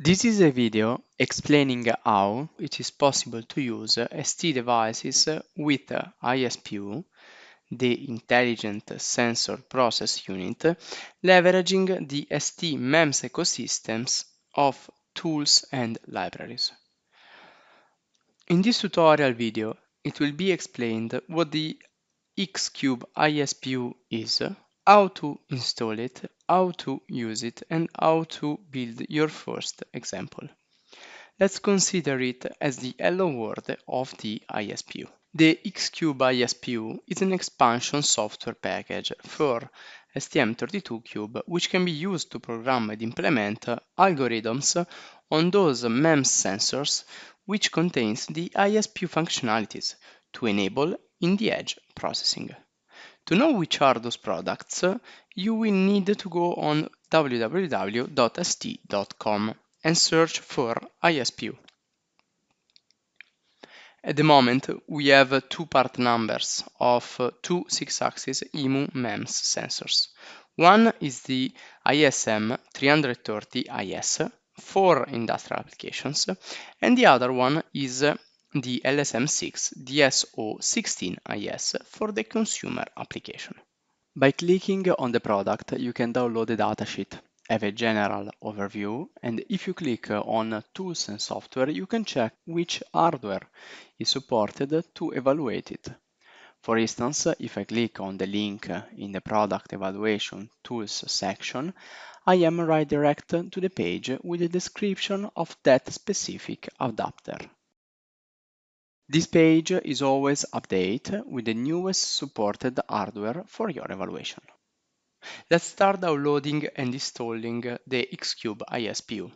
This is a video explaining how it is possible to use ST devices with ISPU, the Intelligent Sensor Process Unit, leveraging the ST MEMS ecosystems of tools and libraries. In this tutorial video, it will be explained what the X-Cube ISPU is, how to install it, how to use it, and how to build your first example. Let's consider it as the hello world of the ISPU. The X-Cube ISPU is an expansion software package for STM32Cube which can be used to program and implement algorithms on those MEMS sensors which contains the ISPU functionalities to enable in the edge processing. To know which are those products, you will need to go on www.st.com and search for ISPU. At the moment, we have two part numbers of two 6-axis IMU MEMS sensors. One is the ISM 330IS for industrial applications, and the other one is the LSM6 DSO16IS for the consumer application. By clicking on the product, you can download the datasheet, have a general overview, and if you click on Tools and Software, you can check which hardware is supported to evaluate it. For instance, if I click on the link in the Product Evaluation Tools section, I am redirected to the page with a description of that specific adapter. This page is always updated with the newest supported hardware for your evaluation. Let's start downloading and installing the Xcube ISPU.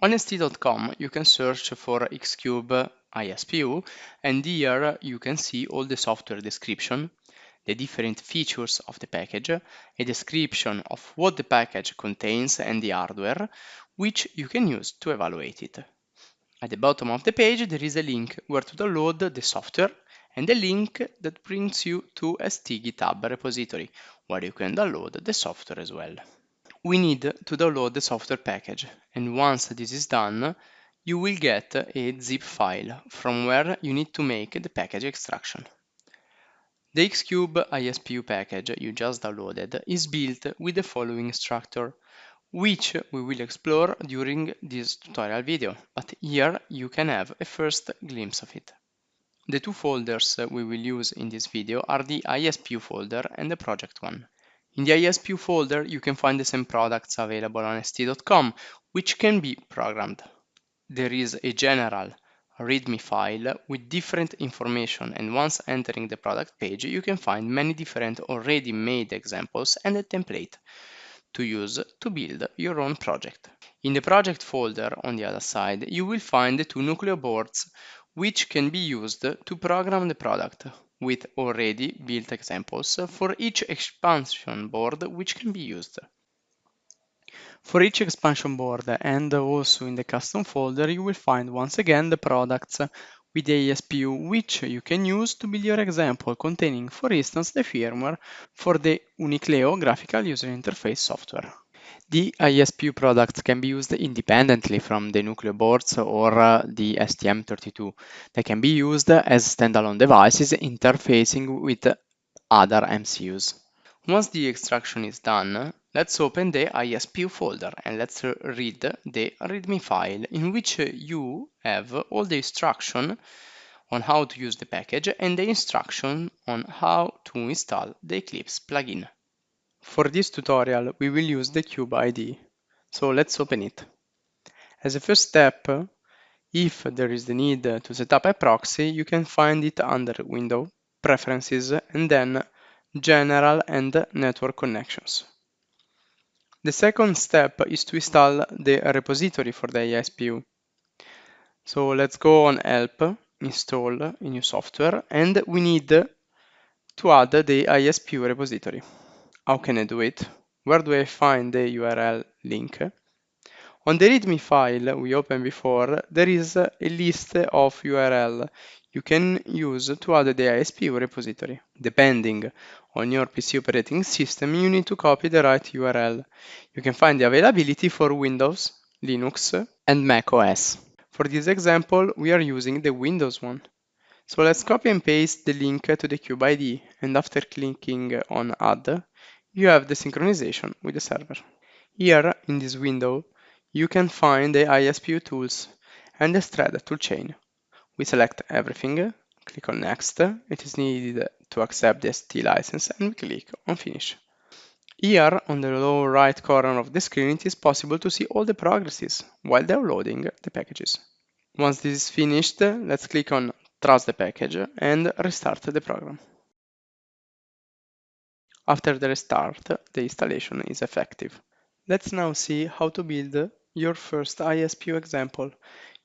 On st.com you can search for Xcube ISPU and here you can see all the software description, the different features of the package, a description of what the package contains and the hardware, which you can use to evaluate it. At the bottom of the page there is a link where to download the software and a link that brings you to ST GitHub repository where you can download the software as well. We need to download the software package and once this is done you will get a zip file from where you need to make the package extraction. The Xcube ISPU package you just downloaded is built with the following structure which we will explore during this tutorial video, but here you can have a first glimpse of it. The two folders we will use in this video are the ISPU folder and the project one. In the ISPU folder you can find the same products available on st.com which can be programmed. There is a general README file with different information and once entering the product page you can find many different already made examples and a template to use to build your own project. In the project folder on the other side, you will find the two Nucleo boards which can be used to program the product with already built examples for each expansion board which can be used. For each expansion board and also in the custom folder you will find once again the products with the ISPU which you can use to build your example containing for instance the firmware for the Unicleo graphical user interface software. The ISPU products can be used independently from the Nucleo boards or uh, the STM32. They can be used as standalone devices interfacing with other MCUs. Once the extraction is done, let's open the ISPU folder and let's read the README file in which you have all the instruction on how to use the package and the instruction on how to install the Eclipse plugin. For this tutorial, we will use the Cube ID, So let's open it. As a first step, if there is the need to set up a proxy, you can find it under Window, Preferences, and then general and network connections. The second step is to install the repository for the ISPU. So let's go on help, install a new software, and we need to add the ISPU repository. How can I do it? Where do I find the URL link? On the README file we opened before, there is a list of URL you can use to add the ISPU repository. Depending on your PC operating system, you need to copy the right URL. You can find the availability for Windows, Linux, and Mac OS. For this example, we are using the Windows one. So let's copy and paste the link to the Cube ID, and after clicking on Add, you have the synchronization with the server. Here, in this window, you can find the ISPU tools and the thread toolchain. We select everything, click on Next, it is needed to accept the ST license, and we click on Finish. Here, on the lower right corner of the screen, it is possible to see all the progresses while downloading the packages. Once this is finished, let's click on Trust the package and restart the program. After the restart, the installation is effective. Let's now see how to build your first ISPU example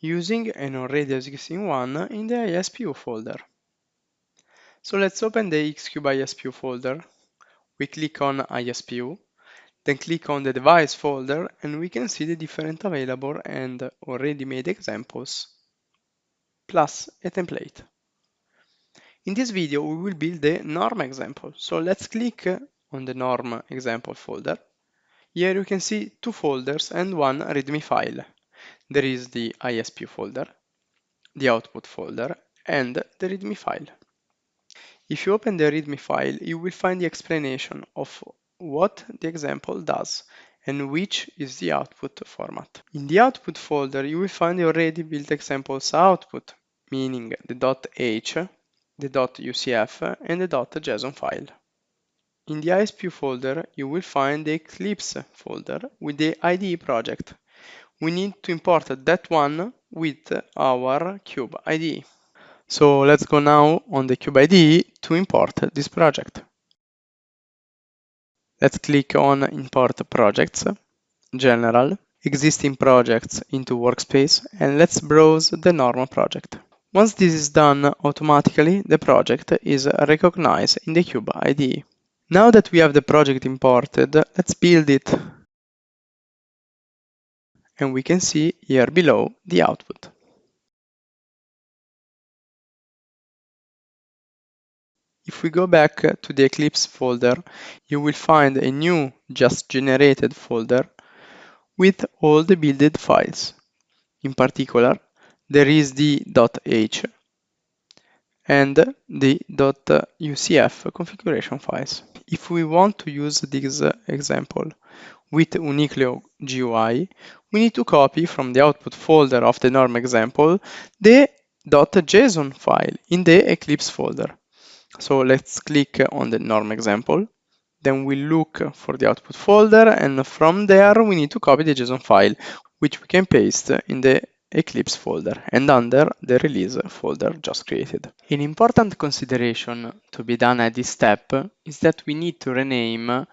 using an already existing one in the ISPU folder. So let's open the Xcube ISPU folder. We click on ISPU, then click on the device folder and we can see the different available and already made examples, plus a template. In this video, we will build the norm example. So let's click on the norm example folder. Here you can see two folders and one README file. There is the ISP folder, the output folder, and the README file. If you open the README file, you will find the explanation of what the example does and which is the output format. In the output folder, you will find the already built examples output, meaning the .h, the .ucf, and the .json file. In the ISPU folder, you will find the Eclipse folder with the IDE project. We need to import that one with our Cube IDE. So let's go now on the Cube IDE to import this project. Let's click on Import Projects, General, Existing Projects into Workspace, and let's browse the normal project. Once this is done, automatically the project is recognized in the Cube IDE. Now that we have the project imported, let's build it. And we can see here below the output. If we go back to the Eclipse folder, you will find a new just generated folder with all the builded files. In particular, there is the .h and the .ucf configuration files. If we want to use this uh, example with Unicleo GUI, we need to copy from the output folder of the norm example the .json file in the Eclipse folder. So let's click on the norm example. Then we look for the output folder and from there we need to copy the JSON file, which we can paste in the Eclipse folder and under the release folder just created. An important consideration to be done at this step is that we need to rename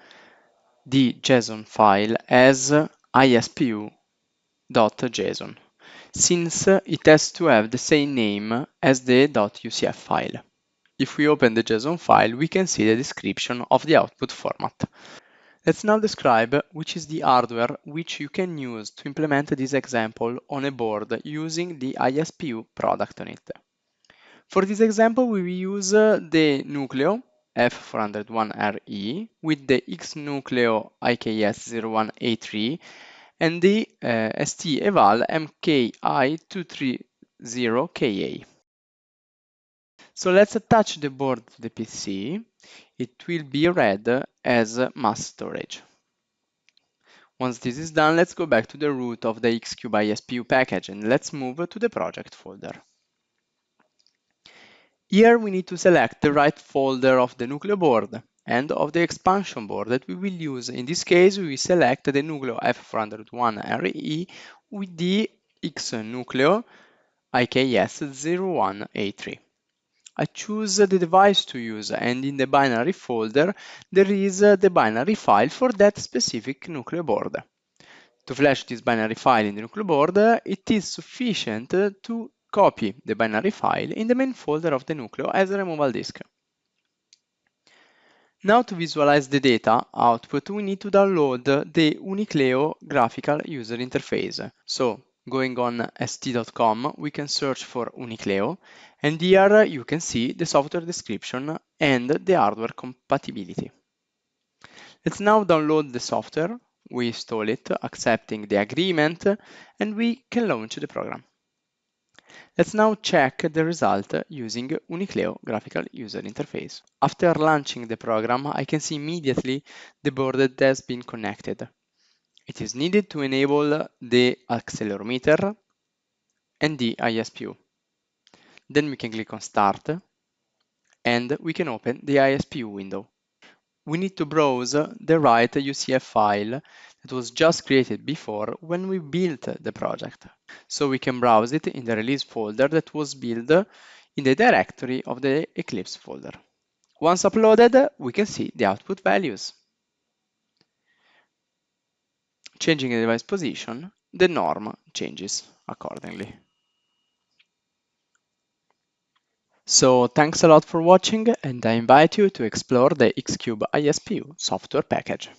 the JSON file as ispu.json, since it has to have the same name as the .ucf file. If we open the JSON file, we can see the description of the output format. Let's now describe which is the hardware which you can use to implement this example on a board using the ISPU product on it. For this example, we will use the Nucleo F401RE with the X-Nucleo IKS01A3 and the uh, ST Eval MKI230KA. So let's attach the board to the PC. It will be read as mass storage. Once this is done, let's go back to the root of the Xcube ISPU package and let's move to the project folder. Here we need to select the right folder of the Nucleo board and of the expansion board that we will use. In this case, we select the Nucleo F401RE with the X Nucleo IKS01A3. I choose the device to use and in the binary folder there is uh, the binary file for that specific Nucleo board. To flash this binary file in the Nucleo board, it is sufficient to copy the binary file in the main folder of the Nucleo as a removal disk. Now to visualize the data output, we need to download the Unicleo graphical user interface. So going on st.com, we can search for Unicleo, and here you can see the software description and the hardware compatibility. Let's now download the software. we install it, accepting the agreement, and we can launch the program. Let's now check the result using Unicleo graphical user interface. After launching the program, I can see immediately the board that has been connected. It is needed to enable the accelerometer and the ISPU. Then we can click on Start and we can open the ISPU window. We need to browse the right UCF file that was just created before when we built the project. So we can browse it in the release folder that was built in the directory of the Eclipse folder. Once uploaded, we can see the output values. Changing the device position, the norm changes accordingly. So thanks a lot for watching and I invite you to explore the Xcube ISPU software package.